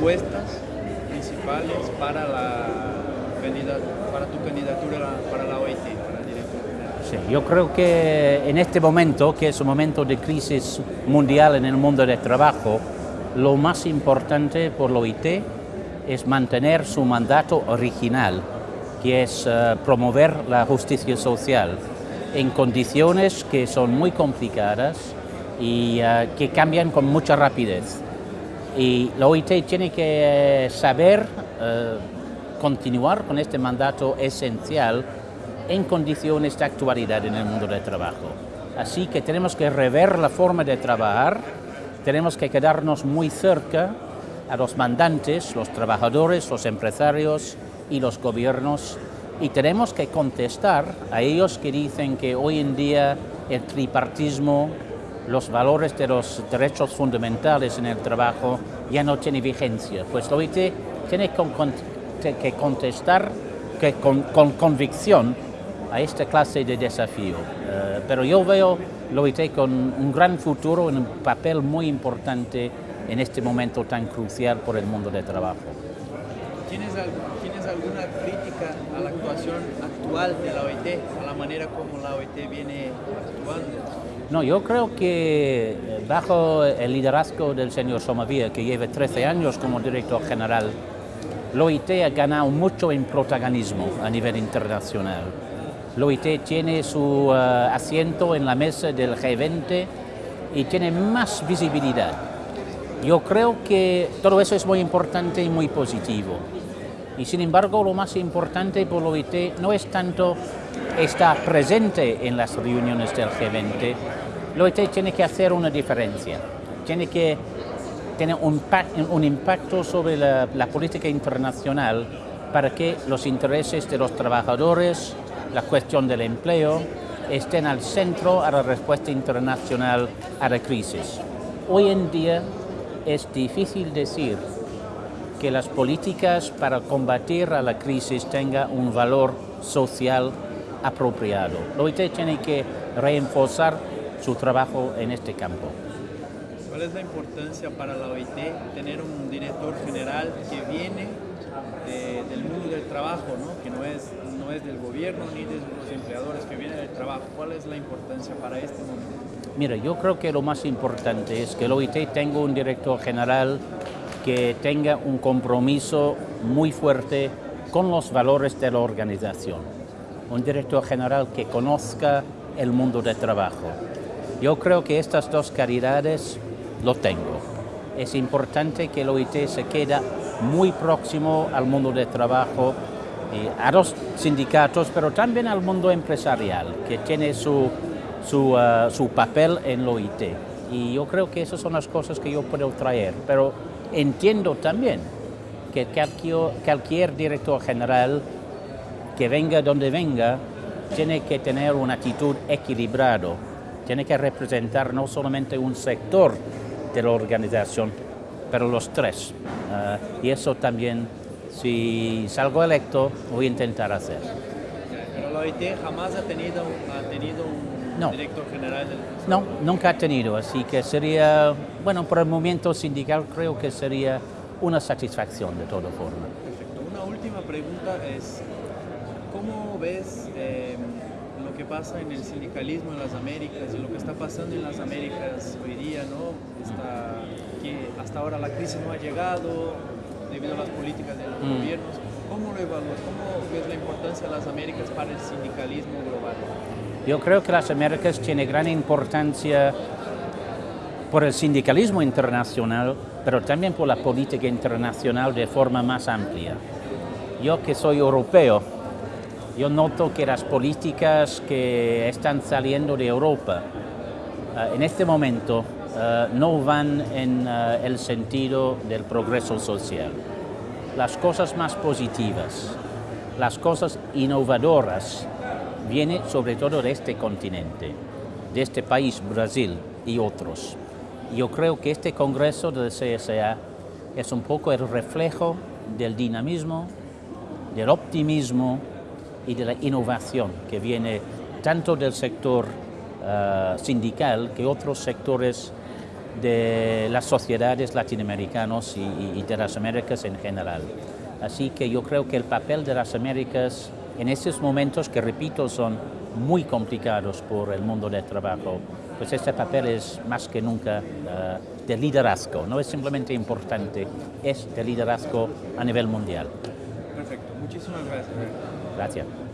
¿cuáles son tus propuestas principales para, tu candidatura para la OIT, para? Sí, yo creo que en este momento, que es un momento de crisis mundial en el mundo del trabajo, lo más importante por la OIT es mantener su mandato original, que es eh, promover la justicia social en condiciones que son muy complicadas y eh, que cambian con mucha rapidez. Y la OIT tiene que eh, saber continuar con este mandato esencial en condiciones de actualidad en el mundo del trabajo. Así que tenemos que rever la forma de trabajar, tenemos que quedarnos muy cerca a los mandantes, los trabajadores, los empresarios y los gobiernos y tenemos que contestar a ellos que dicen que hoy en día el tripartismo, los valores de los derechos fundamentales en el trabajo ya no tiene vigencia. Pues la OIT tiene que contestar que con, convicción a esta clase de desafío. Eh, pero yo veo la OIT con un gran futuro, un papel muy importante en este momento tan crucial por el mundo del trabajo. ¿Tienes, alguna crítica a la actuación actual de la OIT, a la manera como la OIT viene actuando? No, yo creo que eh, bajo el liderazgo del señor Somavia, que lleva 13 años como director general, la OIT ha ganado mucho en protagonismo a nivel internacional. La OIT tiene su eh, asiento en la mesa del G20 y tiene más visibilidad yo creo que todo eso es muy importante y muy positivo. Y sin embargo, lo más importante por lo OIT no es tanto estar presente en las reuniones del G20, lo OIT tiene que hacer una diferencia, tiene que tener un, un impacto sobre la, la política internacional para que los intereses de los trabajadores, la cuestión del empleo, estén al centro a la respuesta internacional a la crisis. Hoy en día es difícil decir que las políticas para combatir a la crisis tengan un valor social apropiado. La OIT tiene que reforzar su trabajo en este campo. ¿Cuál es la importancia para la OIT tener un director general que viene del mundo del trabajo, que no es, no es del gobierno ni de los empleadores, que viene del trabajo? ¿Cuál es la importancia para este momento? Mira, yo creo que lo más importante es que el OIT tenga un director general que tenga un compromiso muy fuerte con los valores de la organización. Un director general que conozca el mundo del trabajo. Yo creo que estas dos calidades lo tengo. Es importante que el OIT se quede muy próximo al mundo del trabajo, a los sindicatos, pero también al mundo empresarial, que tiene su su, su papel en lo IT. Y yo creo que esas son las cosas que yo puedo traer. Pero entiendo también que cualquier, director general que venga donde venga tiene que tener una actitud equilibrada, tiene que representar no solamente un sector de la organización, pero los tres. Uh, y eso también, si salgo electo, voy a intentar hacer. Pero la OIT jamás ha tenido, ha tenido un no. director general del No, nunca ha tenido, así que sería, bueno, por el movimiento sindical creo que sería una satisfacción de toda forma. Perfecto. Una última pregunta es, ¿cómo ves lo que pasa en el sindicalismo en las Américas y lo que está pasando en las Américas hoy día, ¿no? que hasta ahora la crisis no ha llegado debido a las políticas de los mm. gobiernos. ¿Cómo lo evalúas? ¿Cómo ves la importancia de las Américas para el sindicalismo global? Yo creo que las Américas tienen gran importancia por el sindicalismo internacional, pero también por la política internacional de forma más amplia. Yo que soy europeo, yo noto que las políticas que están saliendo de Europa eh, en este momento eh, no van en eh, el sentido del progreso social. Las cosas más positivas, las cosas innovadoras viene sobre todo de este continente, de este país, Brasil y otros. Yo creo que este Congreso del CSA es un poco el reflejo del dinamismo, del optimismo y de la innovación que viene tanto del sector uh, sindical que otros sectores de las sociedades latinoamericanas y, y de las Américas en general. Así que yo creo que el papel de las Américas en estos momentos, que repito, son muy complicados por el mundo del trabajo, pues este papel es más que nunca uh, de liderazgo, no es simplemente importante, es de liderazgo a nivel mundial. Perfecto, muchísimas gracias. Gracias.